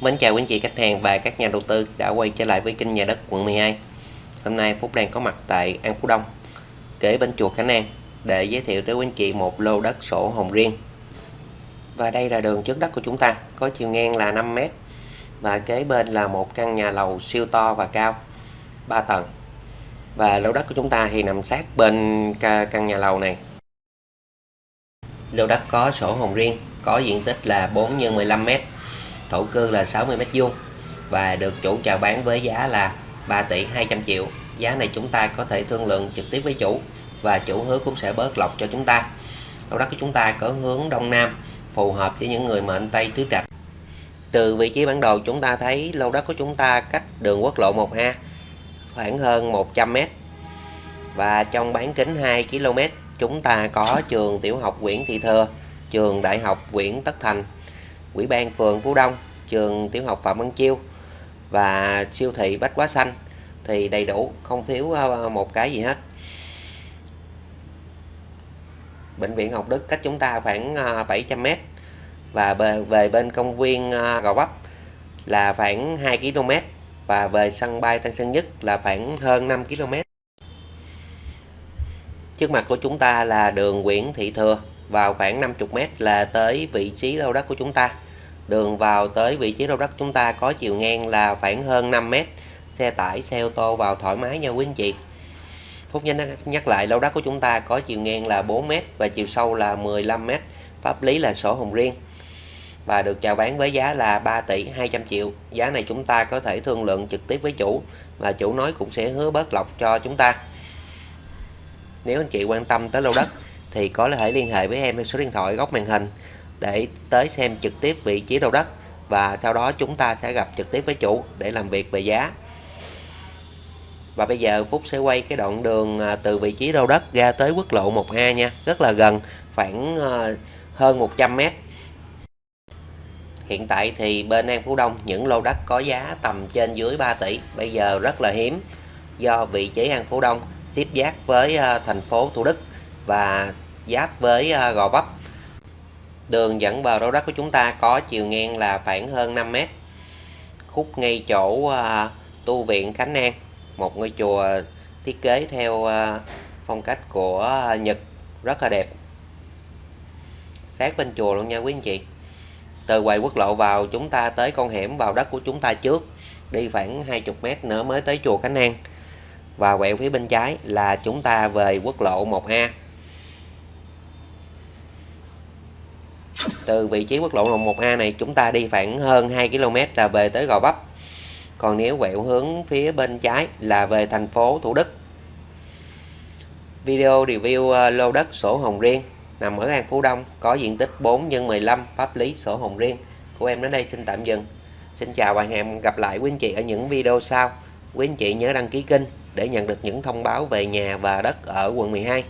Mến chào quý anh chị, khách hàng và các nhà đầu tư đã quay trở lại với kênh nhà đất quận 12 Hôm nay Phúc đang có mặt tại An Phú Đông, kế bên chùa Khánh An, để giới thiệu tới quý anh chị một lô đất sổ hồng riêng. Và đây là đường trước đất của chúng ta, có chiều ngang là 5m và kế bên là một căn nhà lầu siêu to và cao 3 tầng. Và lô đất của chúng ta thì nằm sát bên căn nhà lầu này. Lô đất có sổ hồng riêng, có diện tích là 4 x 15 m thổ cư là 60m2 và được chủ chào bán với giá là 3 tỷ 200 triệu. Giá này chúng ta có thể thương lượng trực tiếp với chủ và chủ hứa cũng sẽ bớt lọc cho chúng ta. Lô đất của chúng ta có hướng đông nam, phù hợp với những người mệnh tây tứ trạch. Từ vị trí bản đồ chúng ta thấy lô đất của chúng ta cách đường quốc lộ 1A khoảng hơn 100 m và trong bán kính 2 km chúng ta có trường tiểu học Nguyễn Thị Thừa, trường đại học Nguyễn Tất Thành. Ủy ban phường Phú Đông, trường tiểu học Phạm Văn Chiêu và siêu thị Bách Quá Xanh thì đầy đủ, không thiếu ờ, một cái gì hết. Bệnh viện Học Đức cách chúng ta khoảng ờ, 700m và về bên công viên ờ, Gò Vấp là khoảng 2 km và về sân bay Tân Sơn Nhất là khoảng hơn 5 km. Trước mặt của chúng ta là đường Nguyễn Thị Thừa vào khoảng 50m là tới vị trí lô đất của chúng ta. Đường vào tới vị trí lô đất chúng ta có chiều ngang là khoảng hơn 5m xe tải, xe ô tô vào thoải mái nha quý anh chị. Phúc nhanh nhắc lại lô đất của chúng ta có chiều ngang là 4m và chiều sâu là 15m pháp lý là sổ hồng riêng. Và được chào bán với giá là 3 tỷ 200 triệu. Giá này chúng ta có thể thương lượng trực tiếp với chủ và chủ nói cũng sẽ hứa bớt lọc cho chúng ta. Nếu anh chị quan tâm tới lô đất thì có thể liên hệ với em theo số điện thoại góc màn hình để tới xem trực tiếp vị trí đầu đất và sau đó chúng ta sẽ gặp trực tiếp với chủ để làm việc về giá. Và bây giờ Phúc sẽ quay cái đoạn đường à, từ vị trí đầu đất ra tới quốc lộ 1A nha. Rất là gần, khoảng à, hơn 100 mét. Hiện tại thì bên An Phú Đông, những lô đất có giá tầm trên dưới 3 tỷ. Bây giờ rất là hiếm do vị trí An Phú Đông tiếp giáp với à, thành phố Thủ Đức và giáp với ờ, Gò Vấp. Đường dẫn vào đô đất của chúng ta có chiều ngang là khoảng hơn 5 mét. Khúc ngay chỗ ờ, tu viện Khánh An, một ngôi chùa thiết kế theo ờ, phong cách của Nhật, rất là đẹp. Sát bên chùa luôn nha quý anh chị. Từ quầy quốc lộ vào chúng ta tới con hẻm vào đất của chúng ta trước, đi khoảng 20 mét nữa mới tới chùa Khánh An. Và quẹo phía bên trái là chúng ta về quốc lộ 1A từ vị trí quốc lộ 1A này chúng ta đi khoảng hơn 2 km là về tới Gò Vấp. Còn nếu quẹo hướng phía bên trái là về thành phố Thủ Đức. Video review ờ, lô đất sổ hồng riêng nằm ở An Phú Đông, có diện tích 4 x 15 pháp lý sổ hồng riêng. Của em đến đây xin tạm dừng. Xin chào và hẹn gặp lại quý anh chị ở những video sau. Quý anh chị nhớ đăng ký kênh để nhận được những thông báo về nhà và đất ở quận 12